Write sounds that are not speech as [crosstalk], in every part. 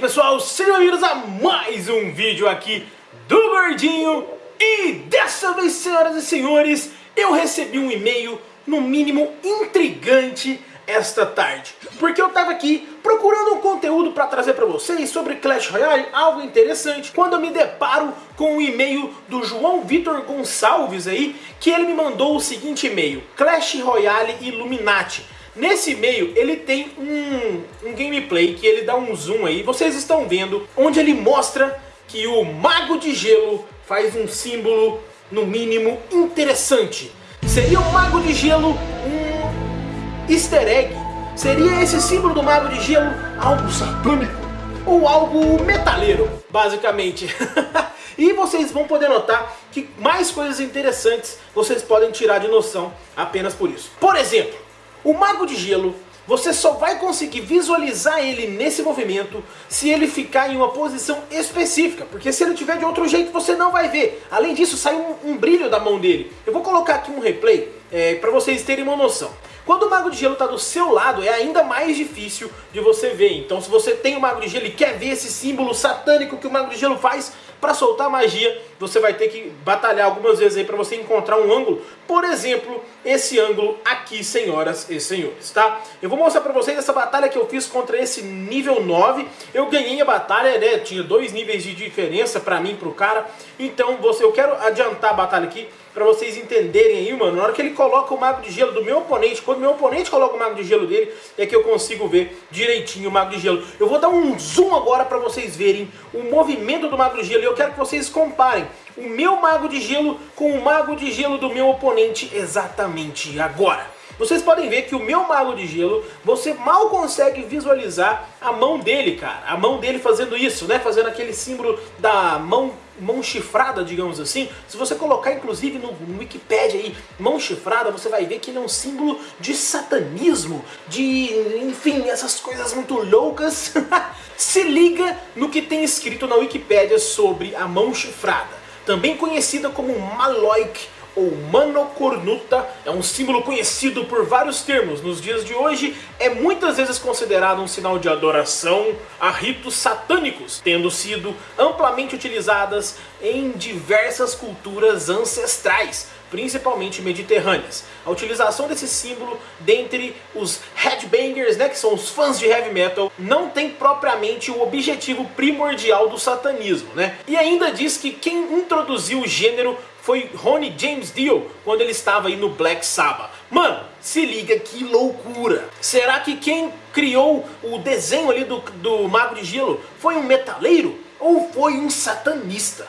pessoal, sejam bem-vindos a mais um vídeo aqui do Gordinho. E dessa vez, senhoras e senhores, eu recebi um e-mail, no mínimo intrigante, esta tarde. Porque eu tava aqui procurando um conteúdo para trazer para vocês sobre Clash Royale, algo interessante Quando eu me deparo com um e-mail do João Vitor Gonçalves aí Que ele me mandou o seguinte e-mail Clash Royale Illuminati Nesse e-mail ele tem um, um gameplay que ele dá um zoom aí, vocês estão vendo, onde ele mostra que o Mago de Gelo faz um símbolo, no mínimo, interessante. Seria o Mago de Gelo um easter egg? Seria esse símbolo do Mago de Gelo algo satânico? Ou algo metaleiro, basicamente? [laughs] e vocês vão poder notar que mais coisas interessantes vocês podem tirar de noção apenas por isso. Por exemplo, o Mago de Gelo, você só vai conseguir visualizar ele nesse movimento se ele ficar em uma posição específica, porque se ele tiver de outro jeito você não vai ver. Além disso, sai um, um brilho da mão dele. Eu vou colocar aqui um replay é, para vocês terem uma noção. Quando o Mago de Gelo está do seu lado, é ainda mais difícil de você ver. Então se você tem o Mago de Gelo e quer ver esse símbolo satânico que o Mago de Gelo faz, para soltar magia, você vai ter que batalhar algumas vezes aí para você encontrar um ângulo. Por exemplo, esse ângulo aqui, senhoras e senhores, tá? Eu vou mostrar para vocês essa batalha que eu fiz contra esse nível 9. Eu ganhei a batalha, né? Tinha dois níveis de diferença para mim e pro cara. Então, você, eu quero adiantar a batalha aqui para vocês entenderem aí, mano. Na hora que ele coloca o Mago de Gelo do meu oponente, quando meu oponente coloca o Mago de Gelo dele, é que eu consigo ver direitinho o Mago de Gelo. Eu vou dar um zoom agora para vocês verem o movimento do Mago de Gelo e eu quero que vocês comparem o meu Mago de Gelo com o Mago de Gelo do meu oponente exatamente agora. Vocês podem ver que o meu Mago de Gelo, você mal consegue visualizar a mão dele, cara. A mão dele fazendo isso, né? Fazendo aquele símbolo da mão mão chifrada, digamos assim, se você colocar inclusive no, Wikipedia aí, mão chifrada, você vai ver que ele é um símbolo de satanismo, de, enfim, essas coisas muito loucas. [laughs] se liga no que tem escrito na Wikipedia sobre a mão chifrada, também conhecida como Maloik ou Manocornuta é um símbolo conhecido por vários termos. Nos dias de hoje é muitas vezes considerado um sinal de adoração a ritos satânicos, tendo sido amplamente utilizadas em diversas culturas ancestrais, principalmente mediterrâneas. A utilização desse símbolo dentre os headbangers, né, que são os fãs de heavy metal, não tem propriamente o objetivo primordial do satanismo. Né? E ainda diz que quem introduziu o gênero foi Ronnie James Dio quando ele estava aí no Black Sabbath. Mano, se liga que loucura! Será que quem criou o desenho ali do, do Mago de Gelo foi um metaleiro ou foi um satanista?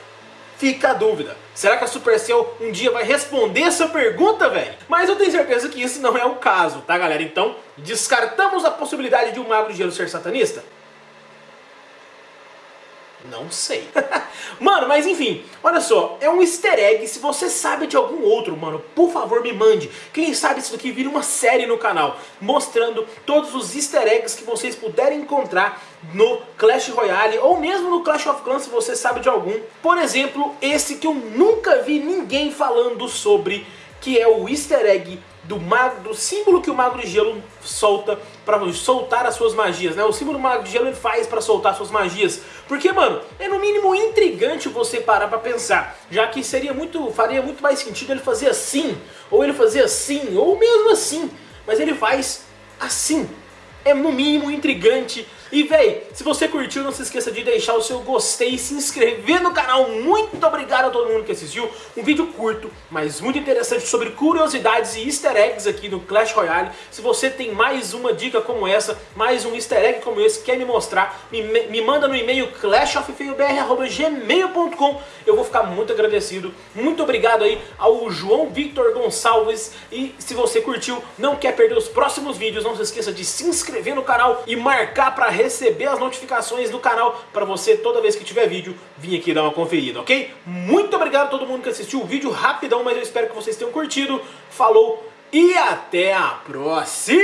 Fica a dúvida. Será que a Supercell um dia vai responder essa pergunta, velho? Mas eu tenho certeza que isso não é o caso, tá galera? Então, descartamos a possibilidade de um Mago de Gelo ser satanista? Não sei. [laughs] mano, mas enfim, olha só, é um easter egg, se você sabe de algum outro, mano, por favor me mande. Quem sabe isso daqui vira uma série no canal, mostrando todos os easter eggs que vocês puderem encontrar no Clash Royale, ou mesmo no Clash of Clans, se você sabe de algum. Por exemplo, esse que eu nunca vi ninguém falando sobre, que é o easter egg do, mago, do símbolo que o Mago de Gelo solta para soltar as suas magias, né? O símbolo Mago de Gelo ele faz para soltar suas magias. Porque, mano, é no mínimo intrigante você parar para pensar, já que seria muito, faria muito mais sentido ele fazer assim, ou ele fazer assim, ou mesmo assim, mas ele faz assim. É no mínimo intrigante e véi, se você curtiu, não se esqueça de deixar o seu gostei e se inscrever no canal. Muito obrigado a todo mundo que assistiu. Um vídeo curto, mas muito interessante sobre curiosidades e easter eggs aqui no Clash Royale. Se você tem mais uma dica como essa, mais um easter egg como esse, quer me mostrar, me, me manda no e-mail clashoffeiobr.gmail.com Eu vou ficar muito agradecido. Muito obrigado aí ao João Victor Gonçalves. E se você curtiu, não quer perder os próximos vídeos, não se esqueça de se inscrever no canal e marcar para receber as notificações do canal para você, toda vez que tiver vídeo, vir aqui dar uma conferida, ok? Muito obrigado a todo mundo que assistiu o vídeo, rapidão, mas eu espero que vocês tenham curtido. Falou e até a próxima!